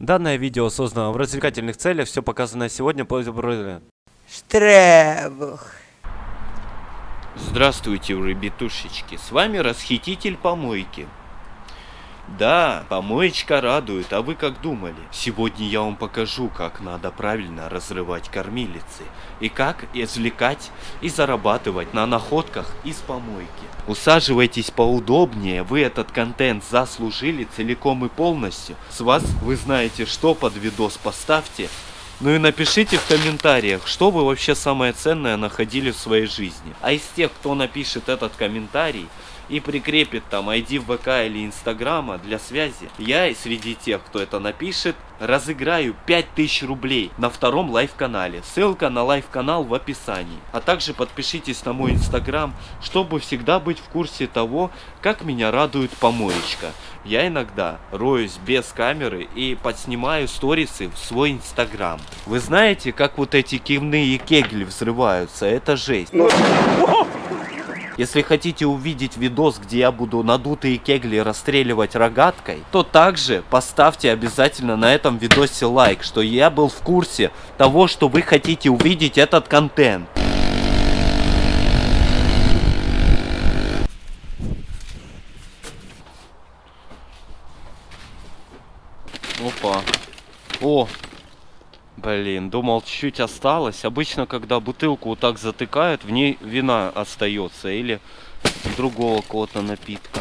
Данное видео создано в развлекательных целях, все показанное сегодня по Штребух. Здравствуйте, ребятушечки, с вами расхититель помойки. Да, помоечка радует, а вы как думали? Сегодня я вам покажу, как надо правильно разрывать кормилицы. И как извлекать и зарабатывать на находках из помойки. Усаживайтесь поудобнее, вы этот контент заслужили целиком и полностью. С вас вы знаете что под видос поставьте. Ну и напишите в комментариях, что вы вообще самое ценное находили в своей жизни. А из тех, кто напишет этот комментарий, и прикрепит там ID в ВК или Инстаграма для связи, я среди тех, кто это напишет, разыграю 5000 рублей на втором live-канале. Ссылка на live-канал в описании. А также подпишитесь на мой Инстаграм, чтобы всегда быть в курсе того, как меня радует помоечка. Я иногда роюсь без камеры и подснимаю сторисы в свой Инстаграм. Вы знаете, как вот эти кивные кегли взрываются? Это жесть. Если хотите увидеть видос, где я буду надутые кегли расстреливать рогаткой, то также поставьте обязательно на этом видосе лайк, что я был в курсе того, что вы хотите увидеть этот контент. Опа. О, Блин, думал чуть-чуть осталось. Обычно, когда бутылку вот так затыкают, в ней вина остается или другого какого-то напитка.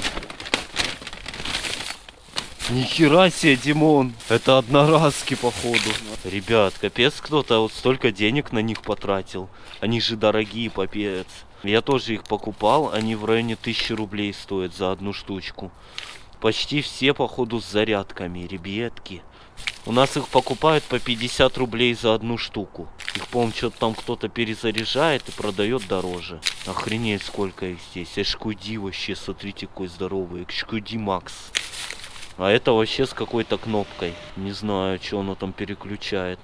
Нихера себе, Димон. Это одноразки, походу. Ребят, капец кто-то вот столько денег на них потратил. Они же дорогие, попец. Я тоже их покупал. Они в районе тысячи рублей стоят за одну штучку. Почти все, походу, с зарядками, ребятки. У нас их покупают по 50 рублей за одну штуку. Их, по-моему, что-то там кто-то перезаряжает и продает дороже. Охренеть, сколько их здесь. Эшкуди вообще, смотрите, какой здоровый. Эшкуди Макс. А это вообще с какой-то кнопкой. Не знаю, что оно там переключает.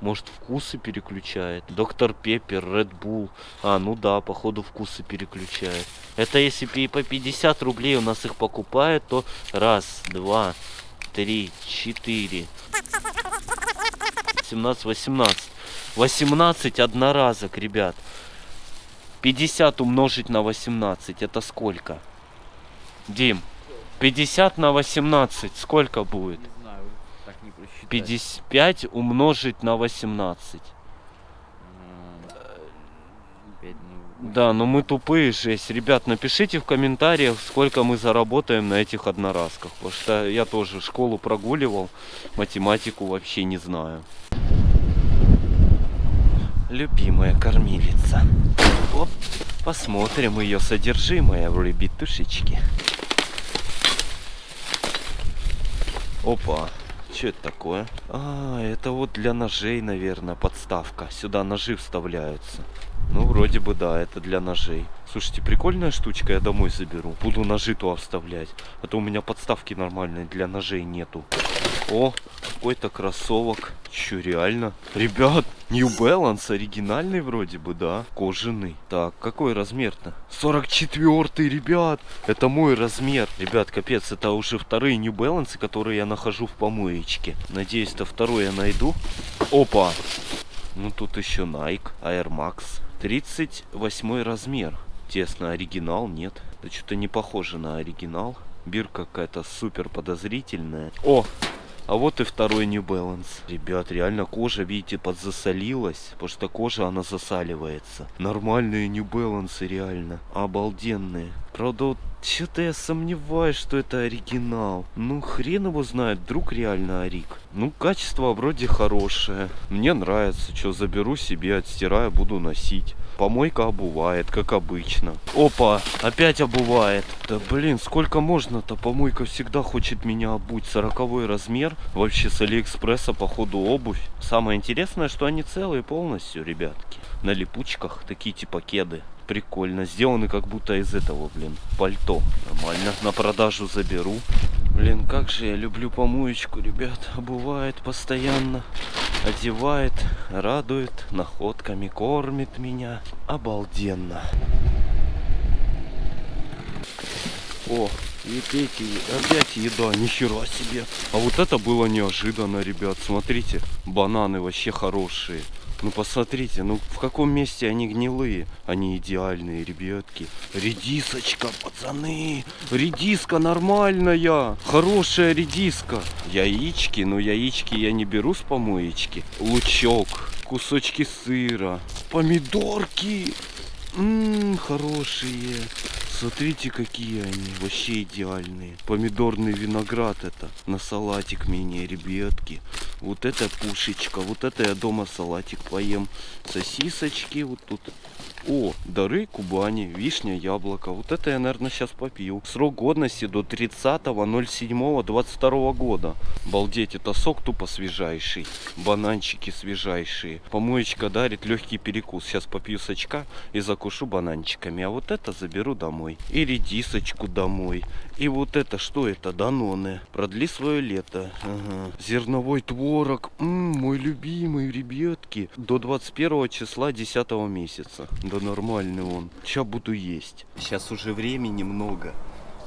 Может вкусы переключает. Доктор Пеппер, Ред Булл. А, ну да, походу вкусы переключает. Это если по 50 рублей у нас их покупают, то раз, два, три, четыре. 17, 18. 18 одноразок, ребят. 50 умножить на 18, это сколько? Дим, 50 на 18, сколько будет? 55 умножить на 18. Да, но мы тупые жесть. Ребят, напишите в комментариях, сколько мы заработаем на этих одноразках. Потому что я тоже школу прогуливал, математику вообще не знаю. Любимая кормилица. Оп, посмотрим ее содержимое в ребятушечки. Опа, что это такое? А, это вот для ножей, наверное, подставка. Сюда ножи вставляются. Ну, вроде бы да, это для ножей. Слушайте, прикольная штучка, я домой заберу. Буду ножи туда вставлять. А то у меня подставки нормальной для ножей нету. О, какой-то кроссовок. Че, реально? Ребят, New Balance оригинальный вроде бы, да? Кожаный. Так, какой размер-то? 44 ребят! Это мой размер. Ребят, капец, это уже вторые New Balance, которые я нахожу в помоечке. Надеюсь, то второй я найду. Опа! Ну тут еще Nike, Air Max. 38 размер. Тесно, оригинал нет. Это что-то не похоже на оригинал. Бирка какая-то супер подозрительная. О, а вот и второй New Balance. Ребят, реально кожа, видите, подзасолилась. Потому что кожа, она засаливается. Нормальные New Balance, реально. Обалденные. Правда, вот что-то я сомневаюсь, что это оригинал. Ну, хрен его знает, вдруг реально Арик. Ну, качество вроде хорошее. Мне нравится. Что, заберу себе, отстираю, буду носить. Помойка обувает, как обычно. Опа, опять обувает. Да блин, сколько можно-то? Помойка всегда хочет меня обуть. Сороковой размер. Вообще с Алиэкспресса, походу, обувь. Самое интересное, что они целые полностью, ребятки. На липучках, такие типа кеды. Прикольно. Сделаны как будто из этого, блин, пальто. Нормально. На продажу заберу. Блин, как же я люблю помоечку, ребят. Обувает постоянно одевает, радует, находками кормит меня. Обалденно. О, И эти, опять еда, нихера себе. А вот это было неожиданно, ребят. Смотрите, бананы вообще хорошие. Ну посмотрите, ну в каком месте они гнилые? Они идеальные, ребятки. Редисочка, пацаны. Редиска нормальная. Хорошая редиска. Яички, ну яички я не беру с помоечки. Лучок, кусочки сыра, помидорки. Ммм, хорошие. Смотрите, какие они. Вообще идеальные. Помидорный виноград это. На салатик мне, ребятки. Вот это пушечка. Вот это я дома салатик поем. Сосисочки вот тут. О, дары Кубани, вишня, яблоко. Вот это я, наверное, сейчас попью. Срок годности до 30.07.22 года. Балдеть, это сок тупо свежайший. Бананчики свежайшие. Помоечка дарит легкий перекус. Сейчас попью сачка и закушу бананчиками. А вот это заберу домой. И редисочку домой. И вот это, что это? Даноны. Продли свое лето. Ага. Зерновой творог. М-м, мой любимый, ребятки. До 21 числа 10 месяца. Да нормальный он. Сейчас буду есть. Сейчас уже времени много.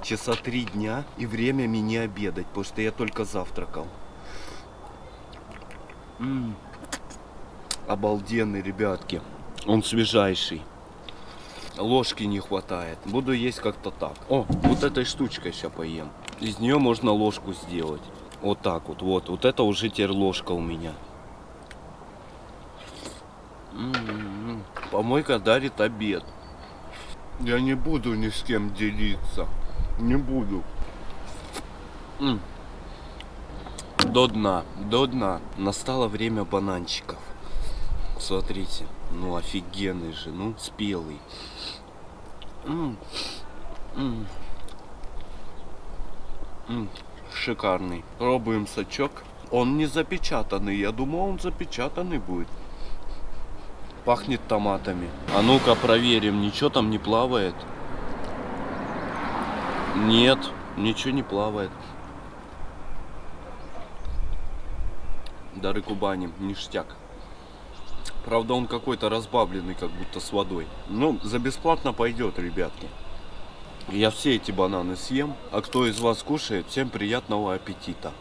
Часа три дня и время мне не обедать, потому что я только завтракал. М-м. Обалденный, ребятки. Он свежайший. Ложки не хватает. Буду есть как-то так. О, вот этой штучкой сейчас поем. Из нее можно ложку сделать. Вот так вот. Вот, вот это уже теперь ложка у меня. М-м-м. Помойка дарит обед. Я не буду ни с кем делиться. Не буду. М. До дна, до дна. Настало время бананчиков. Смотрите, ну офигенный же, ну спелый. М. М. М. Шикарный. Пробуем сачок. Он не запечатанный. Я думал, он запечатанный будет. Пахнет томатами. А ну-ка проверим, ничего там не плавает. Нет, ничего не плавает. Дары Кубани, ништяк. Правда, он какой-то разбавленный, как будто с водой. Ну, за бесплатно пойдет, ребятки. Я все эти бананы съем. А кто из вас кушает, всем приятного аппетита.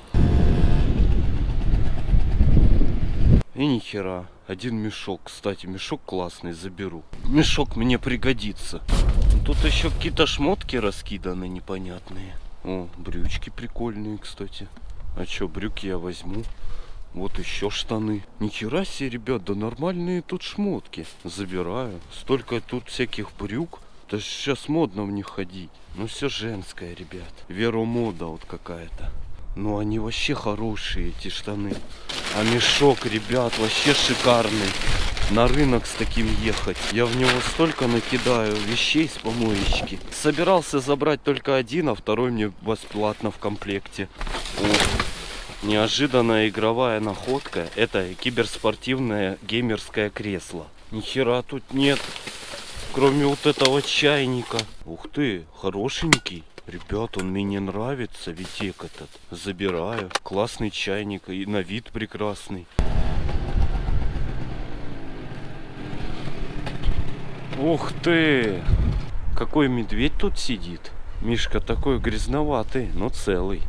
И нихера. Один мешок. Кстати, мешок классный, заберу. Мешок мне пригодится. Тут еще какие-то шмотки раскиданы непонятные. О, брючки прикольные, кстати. А что, брюки я возьму. Вот еще штаны. Нихера себе, ребят, да нормальные тут шмотки. Забираю. Столько тут всяких брюк. Да сейчас модно в них ходить. Ну все женское, ребят. Веромода вот какая-то. Ну они вообще хорошие, эти штаны. А мешок, ребят, вообще шикарный. На рынок с таким ехать. Я в него столько накидаю вещей с помоечки. Собирался забрать только один, а второй мне бесплатно в комплекте. О, неожиданная игровая находка. Это киберспортивное геймерское кресло. Нихера тут нет. Кроме вот этого чайника. Ух ты, хорошенький. Ребят, он мне нравится, витек этот. Забираю. Классный чайник и на вид прекрасный. Ух ты! Какой медведь тут сидит. Мишка такой грязноватый, но целый.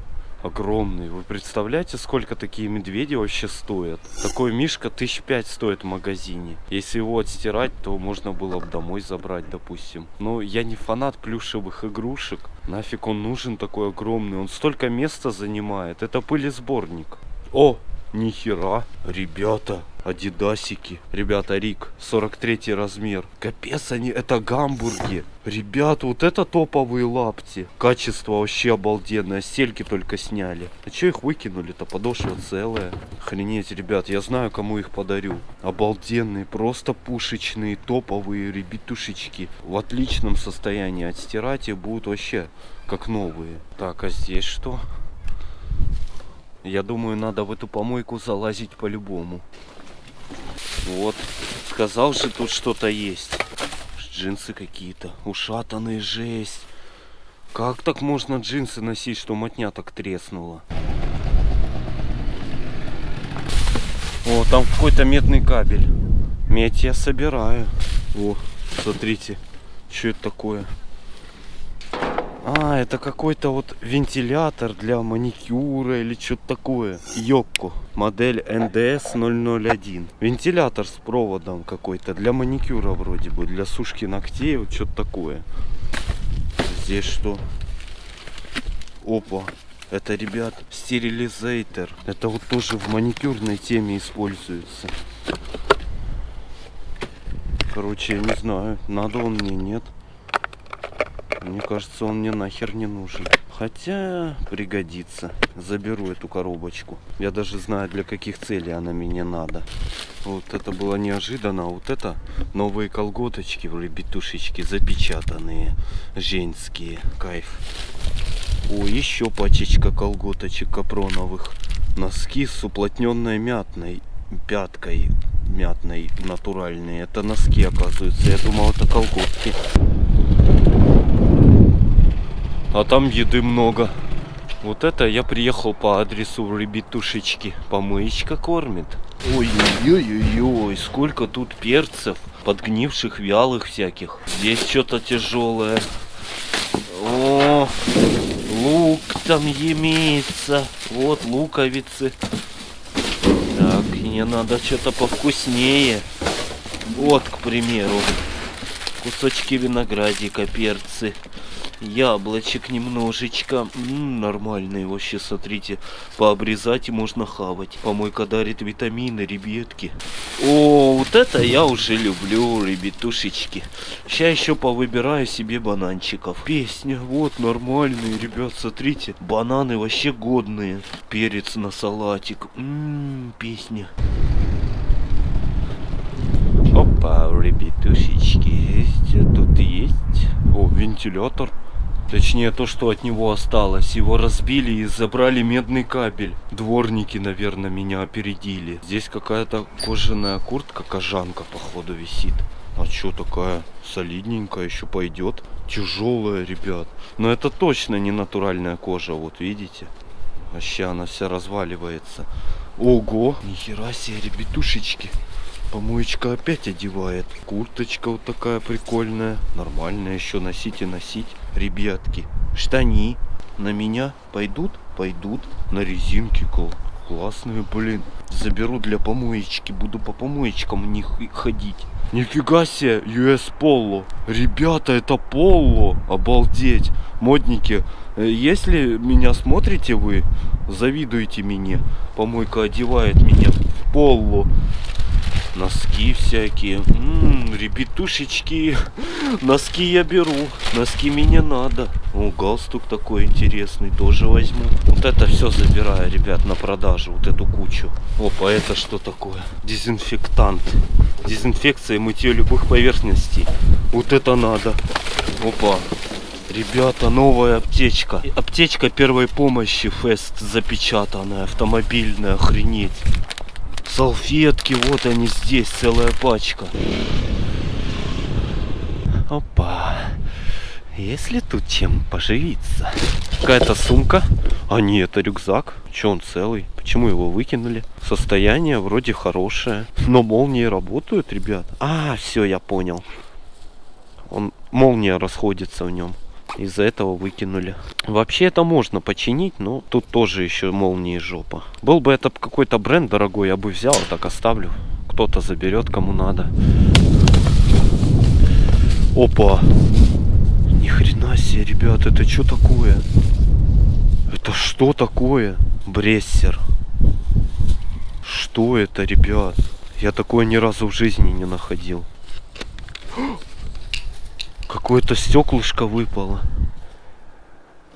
Огромный. Вы представляете, сколько такие медведи вообще стоят? Такой мишка тысяч пять стоит в магазине. Если его отстирать, то можно было бы домой забрать, допустим. Но я не фанат плюшевых игрушек. Нафиг он нужен такой огромный? Он столько места занимает. Это пылесборник. О, нихера. Ребята, Адидасики. Ребята, Рик, 43 размер. Капец, они, это гамбурги. Ребята, вот это топовые лапти. Качество вообще обалденное. Стельки только сняли. А че их выкинули-то? Подошва целая. Охренеть, ребят, я знаю, кому их подарю. Обалденные, просто пушечные, топовые ребятушечки. В отличном состоянии. Отстирать их будут вообще как новые. Так, а здесь что? Я думаю, надо в эту помойку залазить по-любому. Вот. Сказал же, тут что-то есть. Джинсы какие-то. Ушатанные, жесть. Как так можно джинсы носить, что мотня так треснула? О, там какой-то медный кабель. Медь я собираю. О, смотрите, что это такое? А, это какой-то вот вентилятор для маникюра или что-то такое. Йокко. Модель NDS 001. Вентилятор с проводом какой-то. Для маникюра вроде бы. Для сушки ногтей. Вот что-то такое. Здесь что? Опа. Это, ребят, стерилизатор. Это вот тоже в маникюрной теме используется. Короче, я не знаю, надо он мне, нет. Мне кажется, он мне нахер не нужен. Хотя пригодится. Заберу эту коробочку. Я даже знаю, для каких целей она мне надо. Вот это было неожиданно. Вот это новые колготочки, ребятушечки, запечатанные. Женские. Кайф. О, еще пачечка колготочек капроновых. Носки с уплотненной мятной пяткой мятной натуральные. Это носки, оказывается. Я думал, это колготки. А там еды много. Вот это я приехал по адресу ребятушечки. Помоечка кормит. Ой-ой-ой-ой, сколько тут перцев, подгнивших, вялых всяких. Здесь что-то тяжелое. О, лук там имеется. Вот луковицы. Так, мне надо что-то повкуснее. Вот, к примеру, кусочки виноградика, перцы яблочек немножечко. М-м, нормальные вообще, смотрите. Пообрезать и можно хавать. Помойка дарит витамины, ребятки. О, вот это я уже люблю, ребятушечки. Сейчас еще повыбираю себе бананчиков. Песня, вот, нормальные, ребят, смотрите. Бананы вообще годные. Перец на салатик. Ммм, песня. Опа, ребятушечки, что тут есть? О, вентилятор. Точнее, то, что от него осталось. Его разбили и забрали медный кабель. Дворники, наверное, меня опередили. Здесь какая-то кожаная куртка, кожанка, походу, висит. А что такая солидненькая, еще пойдет. Тяжелая, ребят. Но это точно не натуральная кожа, вот видите. Вообще она вся разваливается. Ого! Нихера себе, ребятушечки. Помоечка опять одевает. Курточка вот такая прикольная. Нормальная еще носить и носить. Ребятки, штани на меня пойдут? Пойдут. На резинке классные, блин. Заберу для помоечки. Буду по помоечкам них ходить. Нифига себе, US Polo. Ребята, это Polo. Обалдеть. Модники, э, если меня смотрите вы, завидуете мне. Помойка одевает меня в Polo носки всякие. Ммм, ребятушечки, носки я беру, носки мне надо. О, галстук такой интересный, тоже возьму. Вот это все забираю, ребят, на продажу, вот эту кучу. Опа, это что такое? Дезинфектант. Дезинфекция и мытье любых поверхностей. Вот это надо. Опа, Ребята, новая аптечка. Аптечка первой помощи Фест запечатанная, автомобильная, охренеть. Салфетки, вот они здесь, целая пачка. Опа. Есть ли тут чем поживиться? Какая-то сумка. А нет, это рюкзак. Че он целый? Почему его выкинули? Состояние вроде хорошее. Но молнии работают, ребят. А, все, я понял. Он молния расходится в нем. Из-за этого выкинули. Вообще это можно починить, но тут тоже еще молнии жопа. Был бы это какой-то бренд дорогой, я бы взял, так оставлю. Кто-то заберет, кому надо. Опа! Ни хрена себе, ребят, это что такое? Это что такое? Брессер. Что это, ребят? Я такое ни разу в жизни не находил. Какое-то стеклышко выпало.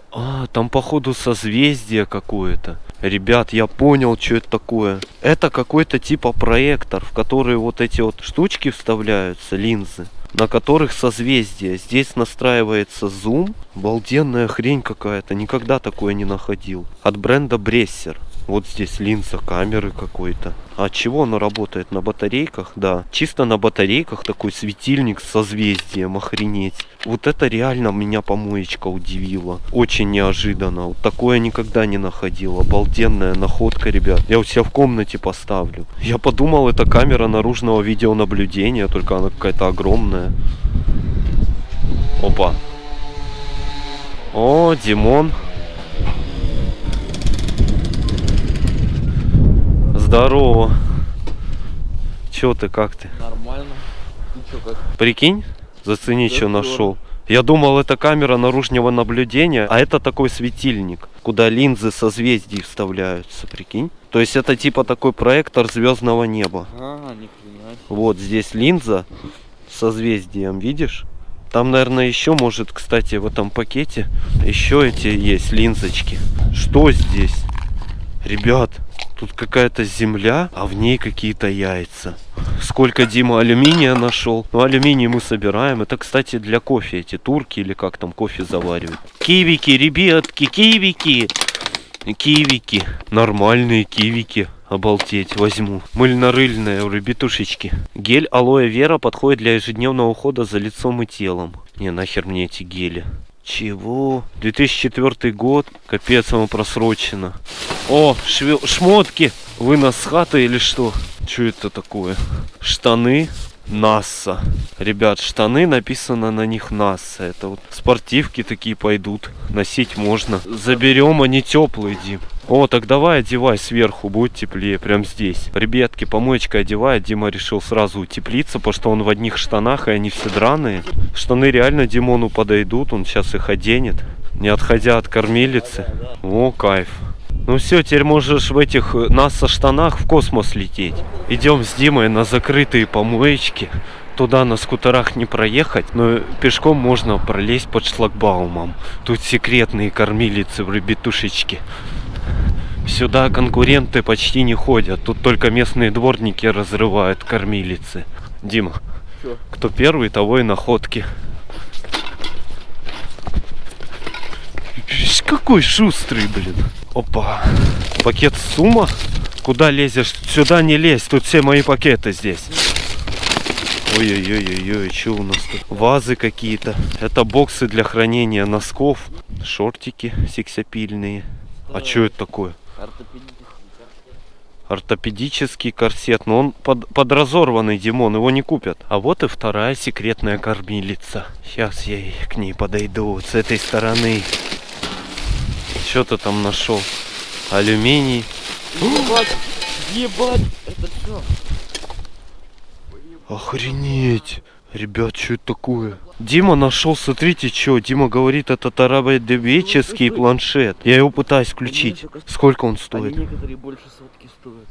А, там походу созвездие какое-то. Ребят, я понял, что это такое. Это какой-то типа проектор, в который вот эти вот штучки вставляются, линзы, на которых созвездие. Здесь настраивается зум. Обалденная хрень какая-то. Никогда такое не находил. От бренда Брессер. Вот здесь линза камеры какой-то. А чего оно работает? На батарейках? Да. Чисто на батарейках такой светильник с созвездием. Охренеть. Вот это реально меня помоечка удивила. Очень неожиданно. Вот такое никогда не находил. Обалденная находка, ребят. Я у себя в комнате поставлю. Я подумал, это камера наружного видеонаблюдения. Только она какая-то огромная. Опа. О, Димон. Здорово. Чё ты, как ты? Нормально. Ты чё, как? Прикинь, зацени, Да что нашел. Я думал, это камера наружного наблюдения, а это такой светильник, куда линзы созвездий вставляются, прикинь. То есть это типа такой проектор звездного неба. А, ни хрена. Вот здесь линза созвездием, видишь? Там, наверное, еще может, кстати, в этом пакете еще эти есть линзочки. Что здесь? Ребят, тут какая-то земля, а в ней какие-то яйца. Сколько Дима алюминия нашел. Ну, алюминий мы собираем. Это, кстати, для кофе эти турки или как там кофе заваривают. Кивики, ребятки, кивики. Кивики. Нормальные кивики. Обалдеть, возьму. Мыльно-рыльные ребятушечки. Гель алоэ вера подходит для ежедневного ухода за лицом и телом. Не, нахер мне эти гели. Чего? 2004 год. Капец, оно просрочено. О, шве- шмотки. Вынос с хаты или что? Что это такое? Штаны. НАСА. Ребят, штаны написано на них НАСА. Это вот спортивки такие пойдут. Носить можно. Заберем, они теплые, Дим. О, так давай одевай сверху, будет теплее, прям здесь. Ребятки, помоечка одевает. Дима решил сразу утеплиться, потому что он в одних штанах, и они все драные. Штаны реально Димону подойдут, он сейчас их оденет, не отходя от кормилицы. О, кайф. Ну все, теперь можешь в этих НАСА штанах в космос лететь. Идем с Димой на закрытые помоечки. Туда на скутерах не проехать, но пешком можно пролезть под шлагбаумом. Тут секретные кормилицы в ребятушечки. Сюда конкуренты почти не ходят. Тут только местные дворники разрывают кормилицы. Дима, Чё? кто первый, того и находки. Какой шустрый, блин. Опа. Пакет сумма? Куда лезешь? Сюда не лезь, тут все мои пакеты здесь. Ой-ой-ой-ой, что у нас тут? Вазы какие-то. Это боксы для хранения носков. Шортики сексапильные. А что это такое? Ортопедический. Ортопедический корсет, но он под, подразорванный, Димон, его не купят. А вот и вторая секретная кормилица. Сейчас я к ней подойду вот с этой стороны. Что ты там нашел? Алюминий. Ебать! Ебать! Это что? Охренеть! Ребят, что это такое? Дима нашел, смотрите, что. Дима говорит, это тарабедовеческий планшет. Я его пытаюсь включить. Сколько он Они стоит? некоторые больше сотки стоят.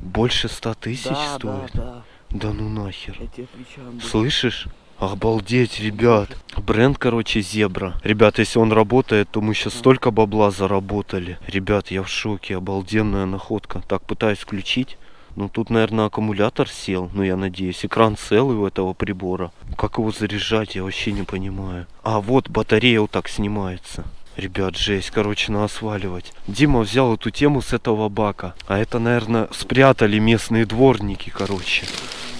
Больше ста тысяч да, стоит? да, да. Да ну нахер. Я тебе отвечаю. Слышишь? Обалдеть, ребят. Бренд, короче, Зебра. Ребят, если он работает, то мы сейчас столько бабла заработали. Ребят, я в шоке. Обалденная находка. Так, пытаюсь включить. Ну, тут, наверное, аккумулятор сел. Ну, я надеюсь. Экран целый у этого прибора. Как его заряжать, я вообще не понимаю. А, вот батарея вот так снимается. Ребят, жесть, короче, надо сваливать. Дима взял эту тему с этого бака. А это, наверное, спрятали местные дворники, короче.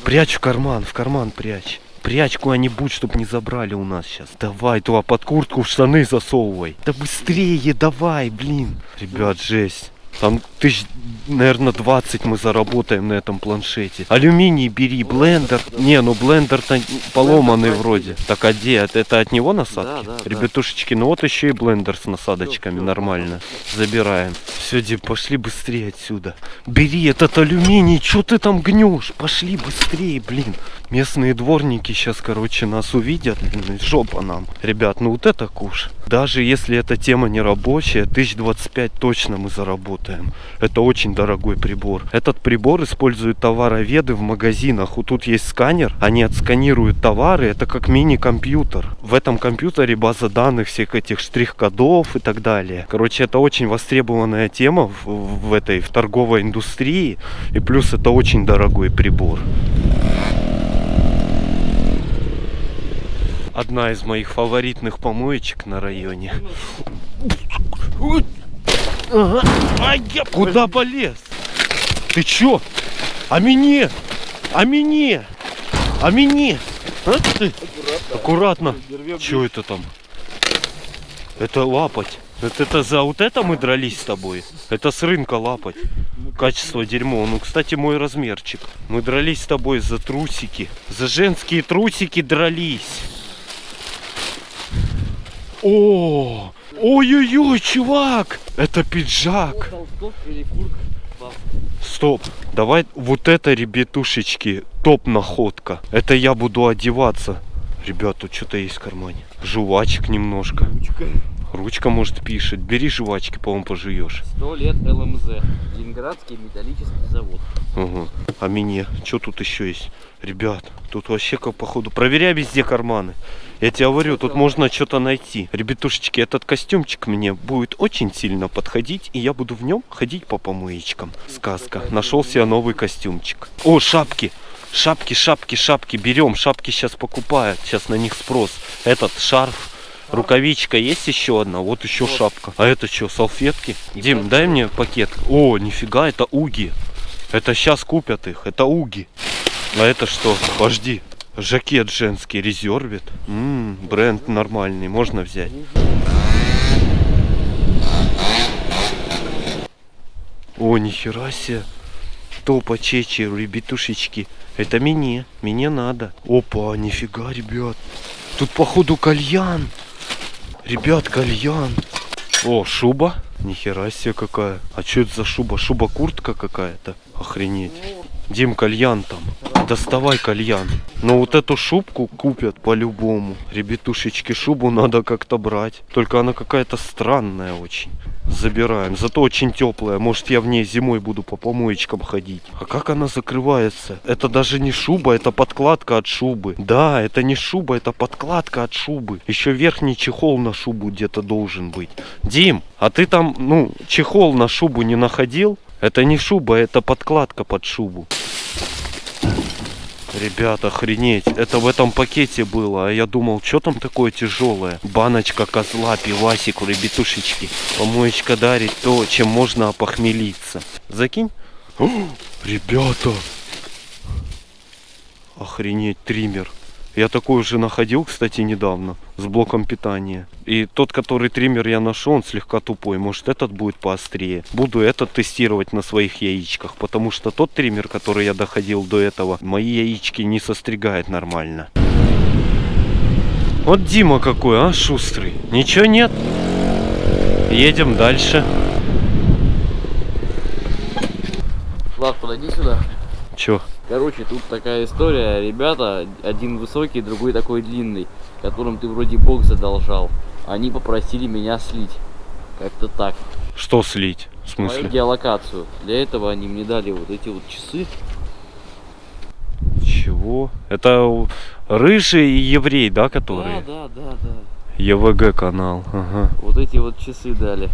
Прячь в карман, в карман прячь. Прячь куда-нибудь, чтоб не забрали у нас сейчас. Давай, туда под куртку в штаны засовывай. Да быстрее, давай, блин. Ребят, жесть. Там тысяч, наверное, 20 мы заработаем на этом планшете. Алюминий бери, блендер. Не, ну блендер-то поломанный вроде. Так, а где? Это, от него насадки? Да, да. Ребятушечки, ну вот еще и блендер с насадочками, нормально. Забираем. Все, Дим, пошли быстрее отсюда. Бери этот алюминий, что ты там гнешь? Пошли быстрее, блин. Местные дворники сейчас, короче, нас увидят. Жопа нам. Ребят, ну вот это куш. Даже если эта тема не рабочая, 1025 точно мы заработаем. Это очень дорогой прибор. Этот прибор используют товароведы в магазинах. Вот тут есть сканер, они отсканируют товары. Это как мини-компьютер. В этом компьютере база данных всех этих штрих-кодов и так далее. Короче, это очень востребованная тема в, в этой в торговой индустрии. И плюс это очень дорогой прибор. Одна из моих фаворитных помоечек на районе. Ага. Я куда полез? Ты чё? А мне? А мне? А мне? А ты? Аккуратно. Чё это там? Это лапать. Это, это за вот это мы дрались с тобой? Это с рынка лапать. Качество дерьмо. Ну, кстати, мой размерчик. Мы дрались с тобой за трусики. За женские трусики дрались. О, Ой-ой-ой, чувак! Это пиджак. Стоп, давай вот это, ребятушечки, топ находка. Это я буду одеваться. Ребят, тут что-то есть в кармане. Жвачек немножко. Ручка. Ручка, может, пишет. Бери жвачки, по-моему, пожуешь. Сто лет ЛМЗ. Ленинградский металлический завод. Угу. А мне? Что тут еще есть? Ребят, тут вообще как походу. Проверяй везде карманы. Я тебе говорю, тут можно что-то найти. Ребятушечки, этот костюмчик мне будет очень сильно подходить, и я буду в нем ходить по помоечкам. Сказка. Нашел себе новый костюмчик. О, шапки. Шапки, шапки, шапки. Берем. Шапки сейчас покупают. Сейчас на них спрос. Этот шарф. Рукавичка есть еще одна, вот еще Вот. шапка. А это что, салфетки? И Дим, дай мне пакет. О, нифига, это уги. Это сейчас купят их, это уги. А это что? Подожди. Жакет женский, резервит. М, бренд нормальный, можно взять. О, нихера себе. Топа чечи, ребятушечки. Это мне, мне надо. Опа, нифига, ребят. Тут походу кальян. Ребят, кальян. О, шуба. Нихера себе какая. А что это за шуба? Шуба-куртка какая-то. Охренеть. Дим, кальян там. Доставай кальян. Но вот эту шубку купят по-любому. Ребятушечки, шубу надо как-то брать. Только она какая-то странная очень. Забираем. Зато очень теплая. Может я в ней зимой буду по помоечкам ходить. А как она закрывается? Это даже не шуба, это подкладка от шубы. Да, это не шуба, это подкладка от шубы. Еще верхний чехол на шубу где-то должен быть. Дим, а ты там, ну, чехол на шубу не находил? Это не шуба, это подкладка под шубу. Ребята, охренеть, это в этом пакете было, а я думал, что там такое тяжелое? Баночка козла, пивасик, ребятушечки. Помоечка дарит то, чем можно опохмелиться. Закинь. О, ребята! Охренеть, триммер. Я такой уже находил, кстати, недавно, с блоком питания. И тот, который триммер я нашел, он слегка тупой. Может, этот будет поострее. Буду этот тестировать на своих яичках, потому что тот триммер, который я доходил до этого, мои яички не состригает нормально. Вот Дима какой, а, шустрый. Ничего нет. Едем дальше. Влад, подойди сюда. Чё? Короче, тут такая история. Ребята, один высокий, другой такой длинный, которым ты вроде бог задолжал. Они попросили меня слить. Как-то так. Что слить? В Мою смысле? геолокацию. Для этого они мне дали вот эти вот часы. Чего? Это рыжий и еврей, да, которые? Да, да, да, да. ЕВГ канал. Ага. Вот эти вот часы дали.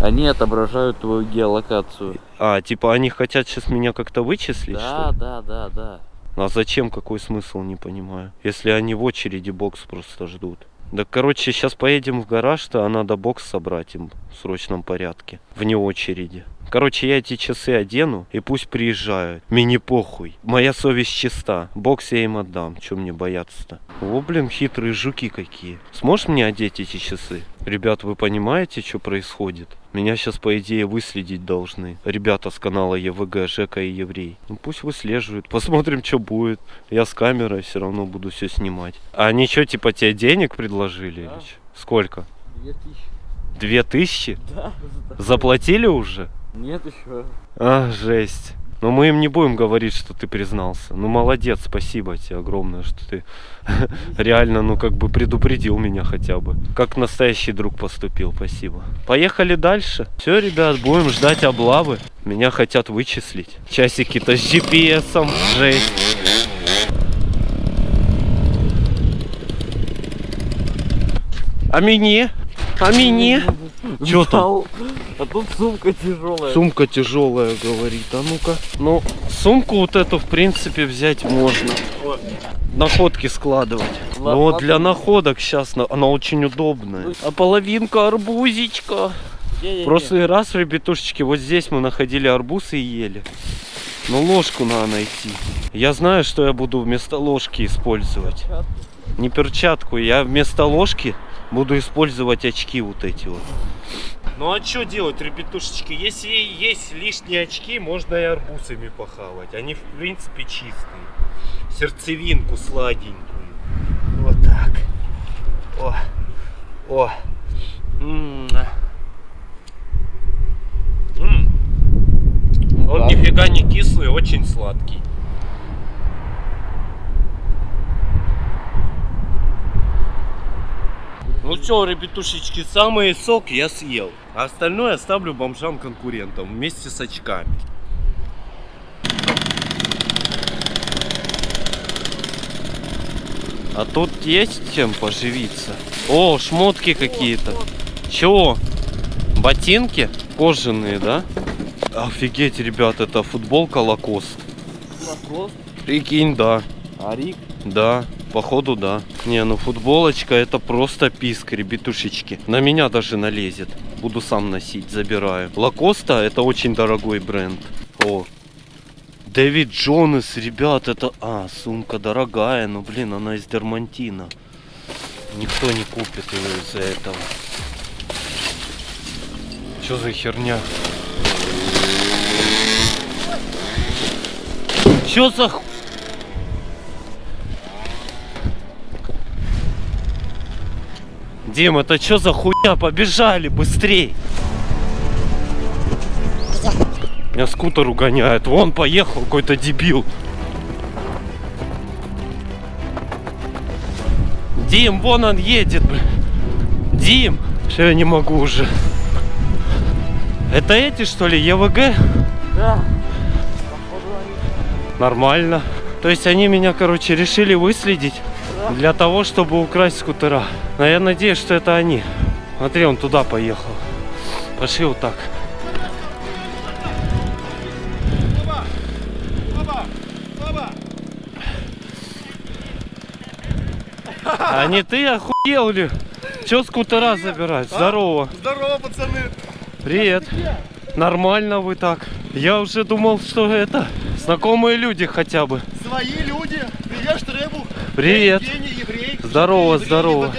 Они отображают твою геолокацию. А, типа они хотят сейчас меня как-то вычислить, Да, да, да, да. А зачем? Какой смысл, не понимаю. Если они в очереди бокс просто ждут. Да, короче, сейчас поедем в гараж-то, а надо бокс собрать им в срочном порядке. Вне очереди. Короче, я эти часы одену и пусть приезжают. Мне не похуй. Моя совесть чиста. Бокс я им отдам. Чем мне бояться-то? О, блин, хитрые жуки какие. Сможешь мне одеть эти часы? Ребят, вы понимаете, что происходит? Меня сейчас, по идее, выследить должны. Ребята с канала ЕВГ, Жека и Еврей. Ну пусть выслеживают. Посмотрим, что будет. Я с камерой все равно буду все снимать. А они что, типа, тебе денег предложили? Да. Сколько? Две тысячи. Две тысячи? Да. Заплатили уже? Нет еще. А, жесть. Но мы им не будем говорить, что ты признался. Ну, молодец, спасибо тебе огромное, что ты реально, ну, как бы предупредил меня хотя бы. Как настоящий друг поступил, спасибо. Поехали дальше. Все, ребят, будем ждать облавы. Меня хотят вычислить. Часики-то с GPS-ом. Жесть. А мне? А мне? Чё там? А тут сумка тяжелая. Сумка тяжелая, говорит. А ну-ка. Ну, сумку вот эту, в принципе, взять можно. Находки складывать. Ла- Ну вот ладно. для находок сейчас она очень удобная. А половинка арбузичка. В прошлый раз, ребятушечки, вот здесь мы находили арбуз и ели. Но ложку надо найти. Я знаю, что я буду вместо ложки использовать. Не перчатку, я вместо ложки буду использовать очки вот эти вот. Ну а что делать, ребятушечки? Если есть лишние очки, можно и арбузами похавать. Они в принципе чистые. Сердцевинку сладенькую. Вот так. О, о. М. М. Он Да. нифига не кислый, очень сладкий. Ну что, ребятушечки, самый сок я съел. А остальное оставлю бомжам-конкурентам вместе с очками. А тут есть чем поживиться? О, шмотки какие-то. Чего? Ботинки? Кожаные, да? Офигеть, ребят, это футболка Лакост. Лакост, Прикинь, да. Арик. Да, походу да. Не, ну футболочка это просто писк, ребятушечки. На меня даже налезет. Буду сам носить, забираю. Лакоста это очень дорогой бренд. О, Дэвид Джонас, ребят, это... А, сумка дорогая, но, блин, она из дермантина. Никто не купит ее из-за этого. Что за херня? Что за ху... Дим, это что за хуйня? Побежали, быстрей! Меня скутер угоняет. Вон поехал какой-то дебил. Дим, вон он едет, блин. Дим, что я не могу уже. Это эти, что ли, ЕВГ? Да. Нормально. То есть они меня, короче, решили выследить для того, чтобы украсть скутера. Но я надеюсь, что это они. Смотри, он туда поехал. Пошли вот так. А не ты охуел ли? Че скутера забирать? Здорово. Здорово, пацаны! Привет. Нормально вы так. Я уже думал, что это знакомые люди хотя бы. Свои люди! Привет, Штребух! Привет. Евгений, еврей. Здорово, Еврей, здорово.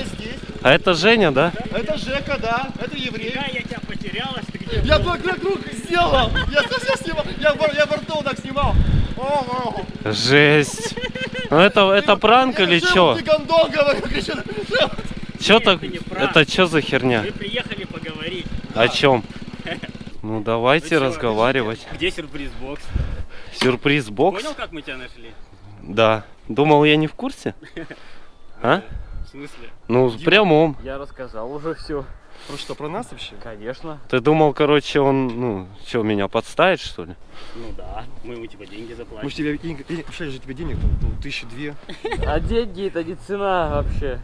А это Женя, да? Это Жека, да, это еврей. я тебя потерялась, ты где? Я только круг сделал! Я совсем снимал! Я, я во рту так снимал! О, о. Жесть. Ну это, это пранк или что? Ты гондон, говорю. Что так? это что за херня? Мы приехали поговорить. О чем? Ну Ну давайте чё, разговаривать. Где сюрприз-бокс? Сюрприз бокс? Понял, как мы тебя нашли? Да. Думал, я не в курсе? А? В смысле? Ну, в прямом. Я рассказал уже все. Про что, про нас вообще? Конечно. Ты думал, короче, он, ну, что, меня подставит, что ли? Ну да, мы ему типа деньги Мы заплатим. же тебе денег- обещали же тебе денег, там, ну, тысячи две. А деньги это не цена вообще.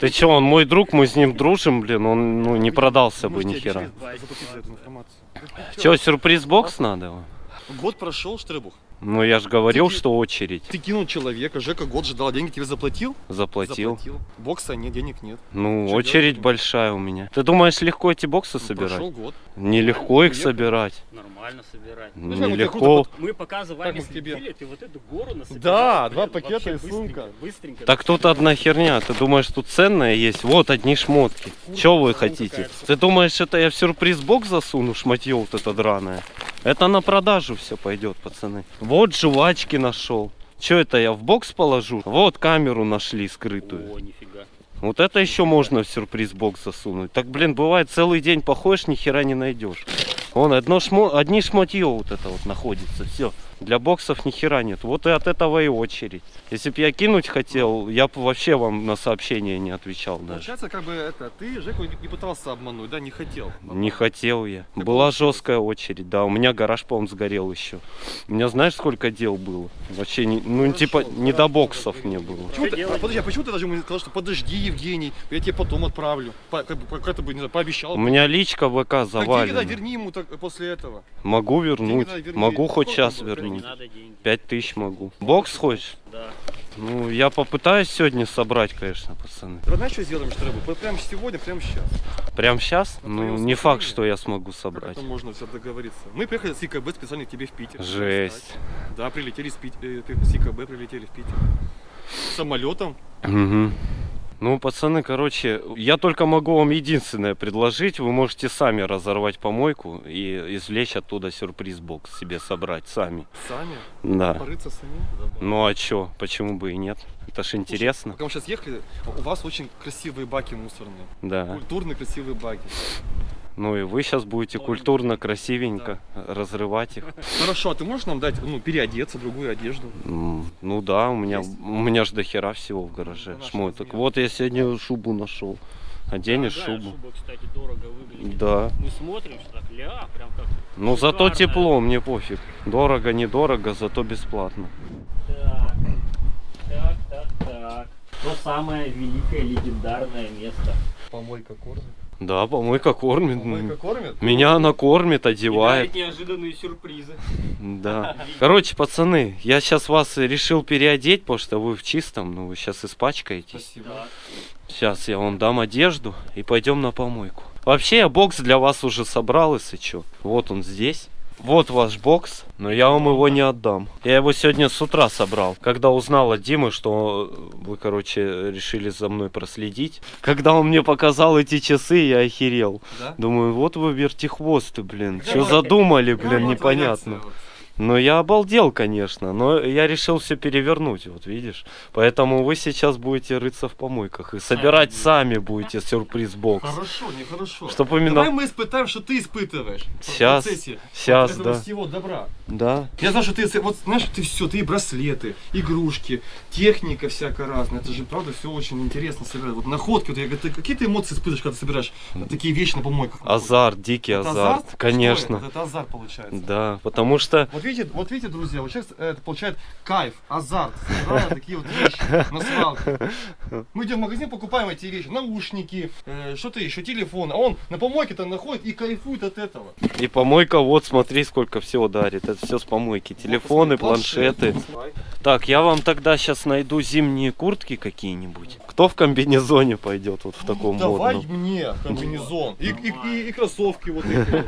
Ты чё, он мой друг, мы с ним дружим, блин, он, ну, не продался бы Мы ж ни тебе хера. обещали заплатить за эту информацию. Чё, сюрприз бокс надо? вам? Год прошел, Штребух. Ну, я же говорил, Ты- что очередь. Ты кинул человека, Жека год ждал, деньги тебе заплатил? Заплатил. Бокса нет, денег нет. Ну, Чё очередь делать? большая у меня. Ты думаешь, легко эти боксы Ну, собирать? Прошел год. Нелегко их Ехал. собирать. Нормально собирать. Ну, я Нелегко. Мы пока за вами к тебе? следили, ты вот эту гору насобирал. Да, блин, два пакета и сумка. быстренько, Быстренько. Так тут одна херня. Ты думаешь, тут ценное есть? Вот одни шмотки. Чё вы ну, хотите? Ты думаешь, это я в сюрприз-бокс засуну, шматье вот это драное? Это на продажу все пойдет, пацаны. Вот жвачки нашел. Че это я в бокс положу? Вот камеру нашли скрытую. О, нифига. Вот это еще можно в сюрприз-бокс засунуть. Так, блин, бывает целый день походишь, ни хера не найдешь. Вон, одно шмо... одни шмотье вот это вот находится, все. Для боксов ни хера нет. Вот и от этого и очередь. Если бы я кинуть хотел, я бы вообще вам на сообщение не отвечал даже. Получается, как бы это, ты Жеку не пытался обмануть, да, не хотел. Не хотел я. Так Была получилось. жесткая очередь, да. У меня гараж, по-моему, сгорел еще. У меня знаешь, сколько дел было? Вообще, не, ну, Хорошо, типа, не до боксов мне сгорел. было. Почему ты, а, подожди, а почему ты даже ему не сказал, что подожди, Евгений, я тебе потом отправлю? По- как, бы- как это бы, не знаю, пообещал. У меня личка ВК Так деньги завалена. да, верни ему так, после этого. Могу вернуть. да, верни. Могу хоть Сколько сейчас было? Не надо деньги. Пять тысяч могу. Бокс хочешь? Да. Ну, я попытаюсь сегодня собрать, конечно, пацаны. Давай знаешь, что сделаем, что прямо сегодня, прямо сейчас. Прям сейчас? На Ну, не факт, что я смогу собрать. можно все договориться? Мы приехали с ИКБ специально к тебе в Питер. Жесть. Да, прилетели с, Пит- э, с ИКБ, прилетели в Питер. Самолетом. Мгм. Ну, пацаны, короче, я только могу вам единственное предложить. Вы можете сами разорвать помойку и извлечь оттуда сюрприз-бокс себе собрать сами. Сами? Да. Порыться сами? Ну а чё, почему бы и нет? Это ж интересно. Пока мы сейчас ехали, у вас очень красивые баки мусорные. Да. Культурные красивые баки. Ну и вы сейчас будете культурно, красивенько разрывать их. Хорошо, а ты можешь нам дать, ну, переодеться, другую одежду? Ну да, у меня, Есть? у меня ж до хера всего в гараже. Ну, Шмоток. размеры. Вот я сегодня шубу нашел. Оденешь Дорогая шубу? шуба, кстати, дорого выглядит. Да. Мы смотрим, что так, ля, прям как... Ну зато шикарная. тепло, мне пофиг. Дорого, недорого, зато бесплатно. Так, так, так, так. То самое великое легендарное место. Помойка кормит. Да, помойка кормит. Помойка кормит? Меня она кормит, И одевает. дарит неожиданные сюрпризы. Да. Короче, пацаны, я сейчас вас решил переодеть, потому что вы в чистом, ну вы сейчас испачкаетесь. Спасибо. Сейчас я вам дам одежду и пойдем на помойку. Вообще я бокс для вас уже собрал, если что. Вот он здесь. Вот ваш бокс, но я вам его не отдам. Я его сегодня с утра собрал. Когда узнал от Димы, что вы, короче, решили за мной проследить. Когда он мне показал эти часы, я охерел. Да? Думаю, вот вы вертихвосты, блин. Что задумали, блин, непонятно. Ну, я обалдел, конечно, но я решил все перевернуть, вот видишь. Поэтому вы сейчас будете рыться в помойках и собирать сами будете сюрприз-бокс. Хорошо, нехорошо. Чтоб именно- Давай мы испытаем, что ты испытываешь. щас, этого да. всего добра. Да. Я знаю, что ты, вот знаешь, ты все, ты и браслеты, игрушки, техника всякая разная. Это же, правда, все очень интересно собирать. Вот находки, вот, я говорю, ты какие ты эмоции испытываешь, когда ты собираешь такие вещи на помойках? Азарт, дикий Это азарт, Что конечно. это? Это азарт получается. Да, потому что Вот видите, вот видите, друзья, вот человек э, это получает кайф, азарт, собирая такие вот вещи на свалке. Мы идем в магазин, покупаем эти вещи, наушники, э, что-то еще, телефон, а он на помойке-то находит и кайфует от этого. и помойка, вот смотри, сколько всего дарит. Это все с помойки. Телефоны, Вот, посмотри, планшеты. Так, я вам тогда сейчас найду зимние куртки какие-нибудь. Кто в комбинезоне пойдет вот в таком Давай модном? мне комбинезон и, и, и- и кроссовки вот эти.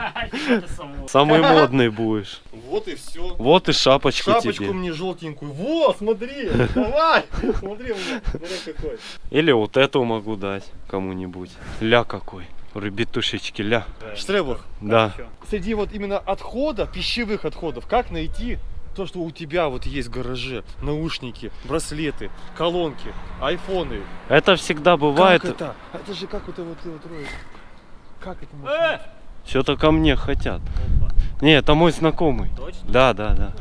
Самый модный будешь. Вот и все. Вот и шапочку, Шапочку тебе. мне желтенькую. Вот, смотри, давай. Смотри, у меня, смотри какой. Или вот эту могу дать кому-нибудь. Ля какой. Ребятушечки, ля. Штребух, Да. Среди вот именно отходов, пищевых отходов, как найти то, что у тебя вот есть в гараже? Наушники, браслеты, колонки, айфоны. Это всегда бывает. Как это? А Это же как вот это вот, вот Рой, Как это можно? Э! Что-то ко мне хотят. Не, это мой знакомый. Точно? Да, да, да.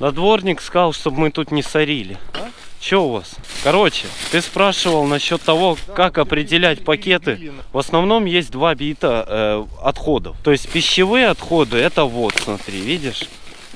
Надворник сказал, чтобы мы тут не сорили. А? Че у вас? Короче, ты спрашивал насчет того, как определять пакеты. на- В основном есть два вида э, отходов. То есть пищевые отходы, это вот, смотри, видишь?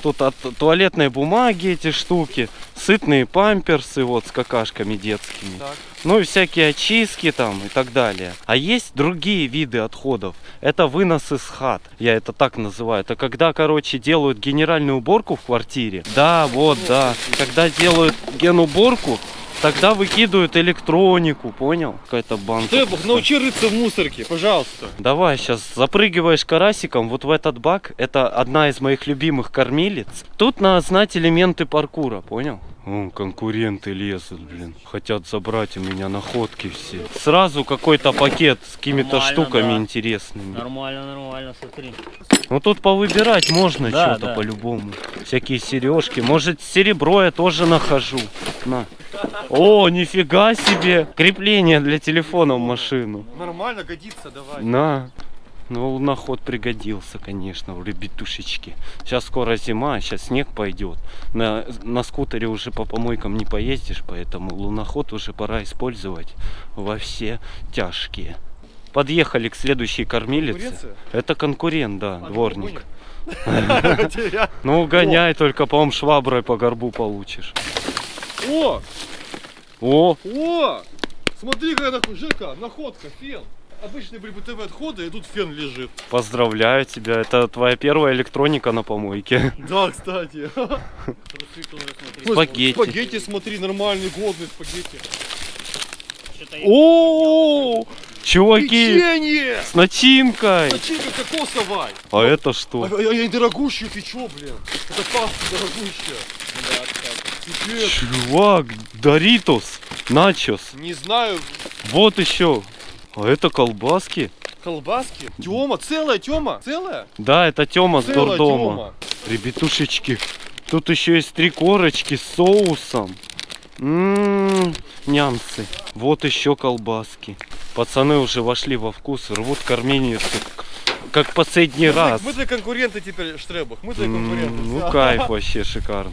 Тут от туалетной бумаги эти штуки, сытные памперсы вот с какашками детскими. Так. Ну и всякие очистки там и так далее. А есть другие виды отходов. Это вынос из хат. Я это так называю. Это когда, короче, делают генеральную уборку в квартире. Да, вот, да. Когда делают генуборку, тогда выкидывают электронику, понял? Какая-то банка. Штребух, научи рыться в мусорке, пожалуйста. Давай, сейчас запрыгиваешь карасиком вот в этот бак. Это одна из моих любимых кормилец. Тут надо знать элементы паркура, понял? О, конкуренты лезут, блин. Хотят забрать у меня находки все. Сразу какой-то пакет с какими-то штуками да. интересными. Нормально, нормально, смотри. Ну тут повыбирать можно Да, что-то да. по-любому. Всякие сережки. Может серебро я тоже нахожу. На. О, нифига себе! Крепление для телефона в машину. Нормально, годится, давай. На. Ну, луноход пригодился, конечно, в ребятушечки. Сейчас скоро зима, сейчас снег пойдет. На, на скутере уже по помойкам не поездишь, поэтому луноход уже пора использовать во все тяжкие. Подъехали к следующей кормилице. Это конкурент, да, А, дворник. ну, гоняй, только, по-моему, шваброй по горбу получишь. О, О, о, смотри, какая находка, фен. Обычные были бытовые отходы, и тут фен лежит. поздравляю тебя, это твоя первая электроника на помойке. Да, кстати. Спагетти. Спагетти, смотри, нормальные, годные спагетти. О, чуваки, Печенье! с начинкой. Начинка кокосовая. А это А, что? а, а, и дорогущие, ты чё, блин? Это паста дорогущая. Да, кстати. Пипец. Чувак, Доритос, начос. Не знаю, Вот еще. А это колбаски? Колбаски? Тёма, целая Тёма? Целая? Да, это Тёма с Целая дурдома. Тёма. Ребятушечки, тут еще есть три корочки с соусом. Ммм, нямсы. Вот еще колбаски. Пацаны уже вошли во вкус, рвут карменицу, как- последний Мы раз. Мы твои конкуренты теперь, Штребах. Мы твои М, конкуренты. Ну всё. кайф вообще шикарно.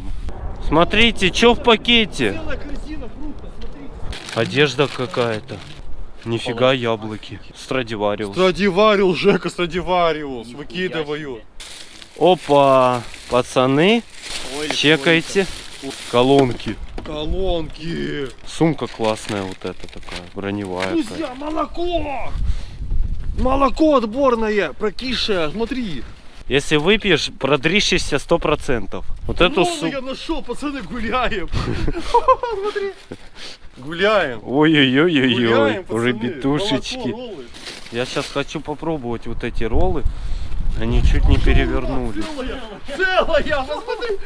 Смотрите, что в пакете? Одежда какая-то. Нифига яблоки. Страдивариус. Страдивариус, Жека, Страдивариус. Выкидываю. Опа, пацаны, Ой, чекайте. Колонки. Колонки. Сумка классная вот эта такая, броневая. Друзья, молоко! Молоко отборное, прокисшее, смотри. Если выпьешь, продрищешься сто процентов. Вот эту сумку. я нашел, пацаны, гуляем. Смотри. Гуляем. Ребятушечки. Молоко, роллы. Я сейчас хочу попробовать вот эти роллы. Они чуть не перевернулись. Целая, целая, посмотри.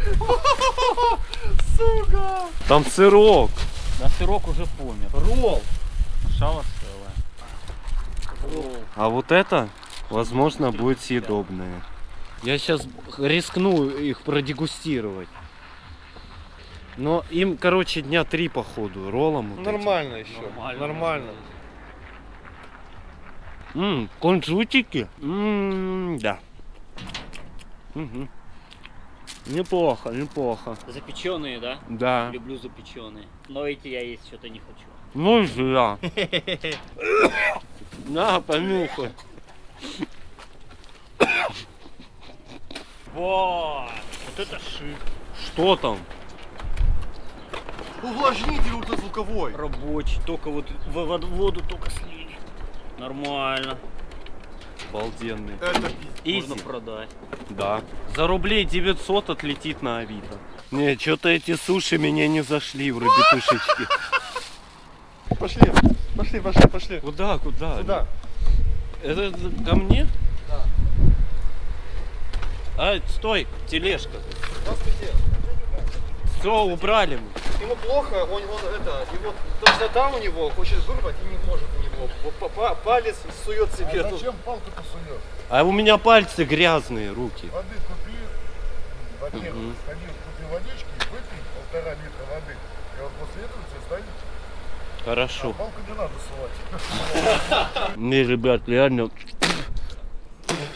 Сука. Там сырок. Да сырок уже помер. Ролл. Шало целое. А вот это, возможно, будет съедобное. Я сейчас рискну их продегустировать. Но им, короче, дня три походу, роллом. вот этим. Нормально еще. Нормально. Нормально. М, кунжутики. М, да. Мгм. Неплохо, неплохо. Запеченные, да? Да. Люблю запеченные. Но эти я есть что-то не хочу. Ну и зря. На, понюхай. Вот! Вот это шик. Что там? Увлажнитель ультразвуковой. Рабочий. Только вот в в воду только слили. Нормально. Обалденный. Это пиздец. Можно продать. Да. За рублей 900 отлетит на Авито. Не, что-то эти суши меня не зашли в ребятушечки. Пошли, пошли, пошли, пошли. Куда, куда? Сюда. Это ко мне? А, стой, тележка. Здравствуйте. Все, убрали мы. Ему плохо, он, он это, его тошнота у него, хочет вырвать и не может у него. Вот па- па- Палец сует себе. тут. палку-то суешь? А у меня пальцы грязные, руки. Воды купи, во-первых, сходи, купи водички, выпей полтора литра воды. И вот после этого тебе станет. Хорошо. Палку не надо сувать. Не, ребят, реально.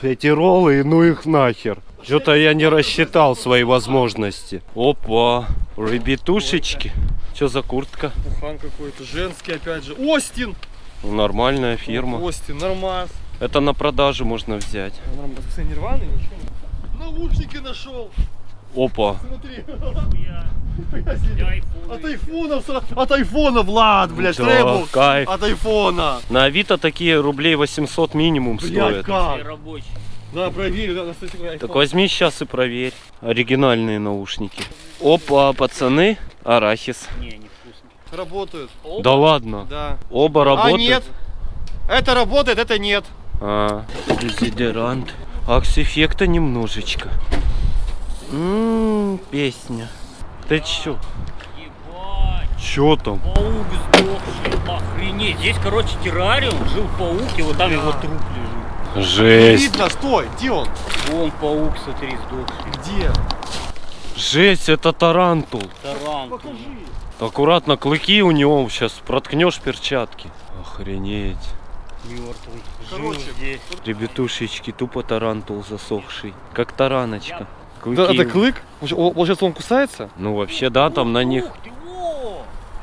Эти роллы, ну их нахер. Что-то я не рассчитал свои возможности. Опа, ребятушечки. Что за куртка? Пухан какой-то, женский опять же. Остин! Нормальная фирма. Остин, нормас. Это на продажу можно взять. Нормас. Кстати, нирваны, ничего. Наушники нашел. Опа. Смотри. От айфона, от айфона, Влад, блядь, Да, Требл. кайф. От айфона. На Авито такие рублей 800 минимум Блядь, стоят. Как? Да, проверь, да, кстати, айфон. Так возьми сейчас и проверь. Оригинальные наушники. Опа, пацаны, арахис. Не, невкусно. Работают. Да ладно. Да. Оба А работают. нет. Это работает, это нет. А, дезодорант. Акс-эффекта немножечко. Ммм, песня. Ты чё? Ебать. Чё там? Паук сдохший. Охренеть. Здесь, короче, террариум. Жил паук, и вот там его труп. Жесть. Видно, стой, где он? Вон паук, смотри, сдохший. Где? Жесть, это тарантул. Таран. Аккуратно, клыки у него сейчас проткнешь перчатки. Охренеть. Мертвый. Жил Короче, здесь. Ребятушечки, тупо тарантул засохший. Как тараночка. Клыки. Да, это клык? Получается, он кусается? Ну вообще да, там на них!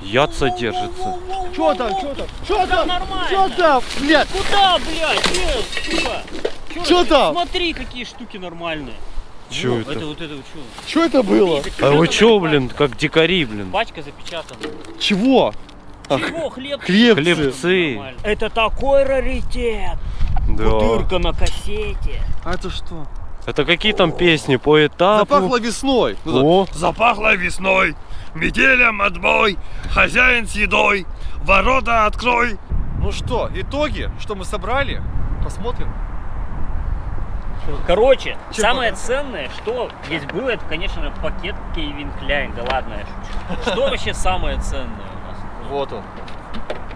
Яд содержится. Чё там, чё там? Чё там? нормально. Чё там? Блядь, Куда, блядь? Э, сука? Чё там? Смотри, какие штуки нормальные. Чё Во, это? Это вот это вот что? чё это было? А вы чё, блин, как дикари, блин? Пачка запечатана. Чего? Чего, хлеб? Хлебцы. Хлебцы. Нормально. Это такой раритет. Да. Бутырка на кассете. А это что? Это какие там песни по этапу? Запахло весной. Ну, О, Запахло весной, метелем отбой, хозяин с едой, ворота открой. Ну что, итоги, что мы собрали? Посмотрим. Короче, Чем самое пока? ценное, что здесь было, это, конечно же, пакет Кевин Кляйн. Да ладно, я шучу. Что вообще самое ценное у нас? Вот он.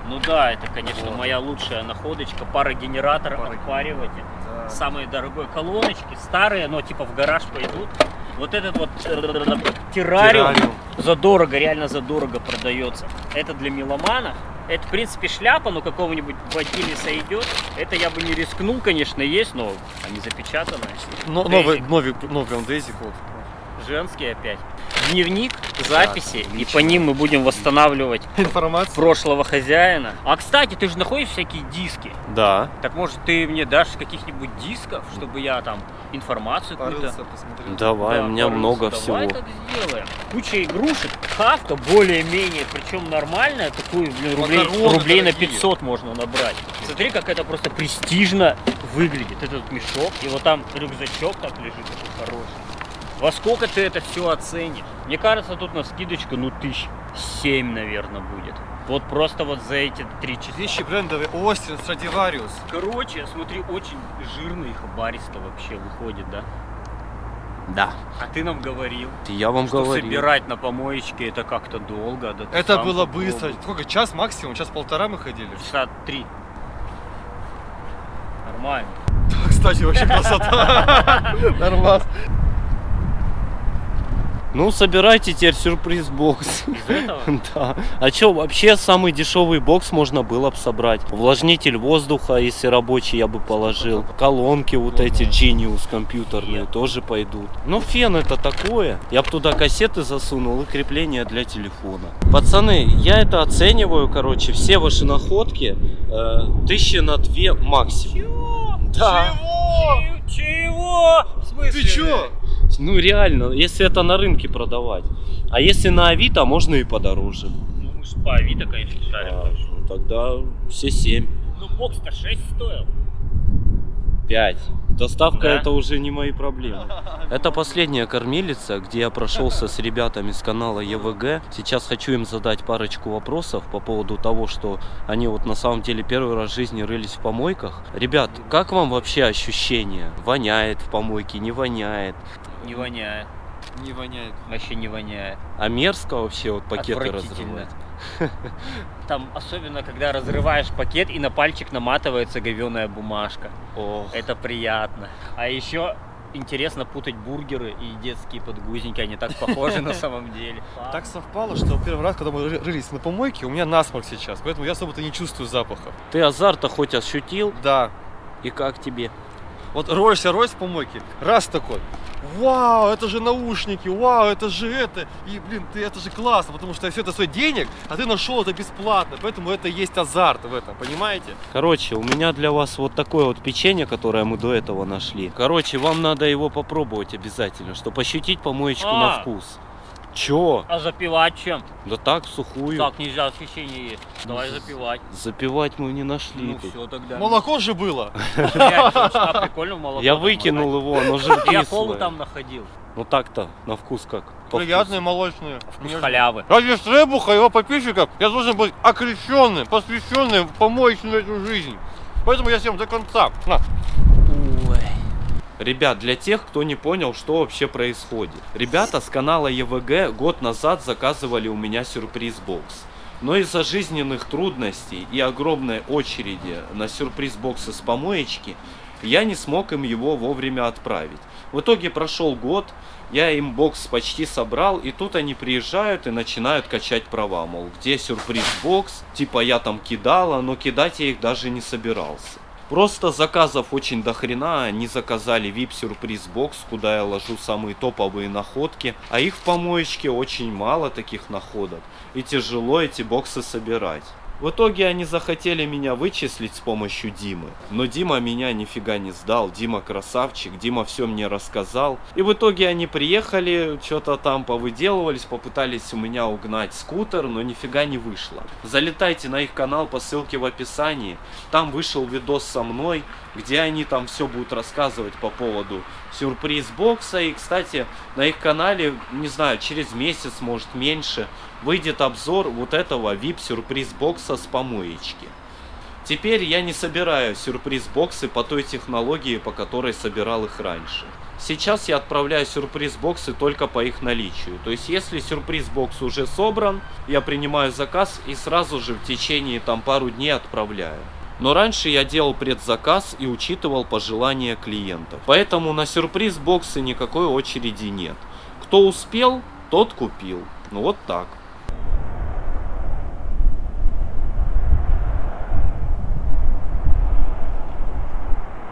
Ну да, это, конечно, моя лучшая находочка. Парогенератор, отпариватель. Самые дорогой колоночки, старые, но типа в гараж пойдут. Вот этот вот э, террариум Террариум. задорого, реально задорого продается. Это для меломанов. Это, в принципе, шляпа, но какого-нибудь Батилиса идет. Это я бы не рискнул, конечно, есть, но они запечатанные. Но, новый, новый, ну прям Дейзик вот. Женский опять. Дневник, записи, и по ним мы будем восстанавливать Информация. прошлого хозяина. А кстати, ты же находишь всякие диски. Да. Так может ты мне дашь каких-нибудь дисков, чтобы я там информацию какую-то... Давай, Да, у меня порылся. много Давай всего. так сделаем. Куча игрушек, хавка более-менее, причем нормальная, такую блин, рублей, Макароны рублей на дорогие. 500 можно набрать. Смотри, как это просто престижно выглядит. Этот мешок, и вот там рюкзачок так лежит такой хороший. Во сколько ты это все оценишь? Мне кажется, тут на скидочку, ну, тысяч семь, наверное, будет. Вот просто вот за эти три часа. Вещи брендовые. Остин, Страдивариус. Короче, смотри, очень жирный хабаристо вообще выходит, да? Да. А ты нам говорил, Я вам что говорю. собирать на помоечке это как-то долго. Да Это было попробуй. быстро. Сколько? Час максимум? Час-полтора мы ходили. Часа три. Нормально. Кстати, вообще красота. Нормас. Ну, собирайте теперь сюрприз-бокс. Да. А чё, вообще самый дешевый бокс можно было бы собрать. Увлажнитель воздуха, если рабочий, я бы положил. Колонки вот эти Genius компьютерные тоже пойдут. Ну, фен это такое. Я бы туда кассеты засунул и крепление для телефона. Пацаны, я это оцениваю, короче, все ваши находки э, тысячи на две максимум. Да. Чего? Чего? В смысле? Ты чё? Ну реально, если это на рынке продавать. А если на Авито, можно и подороже. Ну мы ж по Авито, конечно, шарим. А, ну, тогда все 7. Ну бокс-то 6 стоил. 5. Доставка Да? это уже не мои проблемы. Это последняя кормилица, где я прошелся с ребятами с канала ЕВГ. Сейчас хочу им задать парочку вопросов по поводу того, что они вот на самом деле первый раз в жизни рылись в помойках. Ребят, как вам вообще ощущение? Воняет в помойке, не воняет? Не воняет. Не воняет. Вообще не воняет. А мерзко вообще вот пакеты разрывать? Там особенно, когда разрываешь пакет и на пальчик наматывается говеная бумажка. Ох. Это приятно. А еще интересно путать бургеры и детские подгузники. Они так похожи на самом деле. Так совпало, что первый раз, когда мы ры- рылись на помойке, у меня насморк сейчас, поэтому я особо-то не чувствую запахов. Ты азарта хоть ощутил? Да. И как тебе? Вот роешься, роешь в помойке, раз такой, вау, это же наушники, вау, это же это, и, блин, ты, это же классно, потому что все это стоит денег, а ты нашел это бесплатно, поэтому это и есть азарт в этом, понимаете? Короче, у меня для вас вот такое вот печенье, которое мы до этого нашли. Короче, вам надо его попробовать обязательно, чтобы ощутить помоечку на А. вкус. Чё? А запивать чем? Да так, сухую. Так, нельзя освещение есть. Давай запивать. Запивать мы не нашли Ну тут. все тогда. Молоко же было. А прикольно молоко Я выкинул его, оно же Я колу там находил. Ну так-то, на вкус как? Приятные молочные. Вкус халявы. Ради Стребуха, его подписчиков, я должен быть окрещенным, посвященным в помоечную эту жизнь. Поэтому я всем до конца. На. Ребят, для тех, кто не понял, что вообще происходит. Ребята с канала ЕВГ год назад заказывали у меня сюрприз-бокс. Но из-за жизненных трудностей и огромной очереди на сюрприз-боксы с помоечки, я не смог им его вовремя отправить. В итоге прошел год, я им бокс почти собрал, и тут они приезжают и начинают качать права. Мол, где сюрприз-бокс? Типа я там кидала, но кидать я их даже не собирался. Просто заказов очень до хрена, они заказали VIP сюрприз бокс, куда я ложу самые топовые находки, а их в помоечке очень мало таких находок, и тяжело эти боксы собирать. В итоге они захотели меня вычислить с помощью Димы. Но Дима меня нифига не сдал. Дима красавчик, Дима все мне рассказал. И в итоге они приехали, что-то там повыделывались, попытались у меня угнать скутер, но нифига не вышло. Залетайте на их канал по ссылке в описании. Там вышел видос со мной, где они там все будут рассказывать по поводу сюрприз бокса. И, кстати, на их канале, не знаю, через месяц, может меньше, выйдет обзор вот этого VIP сюрприз бокса с помоечки. Теперь я не собираю сюрприз-боксы по той технологии, по которой собирал их раньше. Сейчас я отправляю сюрприз-боксы только по их наличию. То есть, если сюрприз-бокс уже собран, я принимаю заказ и сразу же в течение там пару дней отправляю. Но раньше я делал предзаказ и учитывал пожелания клиентов. Поэтому на сюрприз-боксы никакой очереди нет. Кто успел, тот купил. Ну вот так.